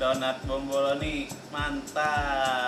donat bomboloni mantap.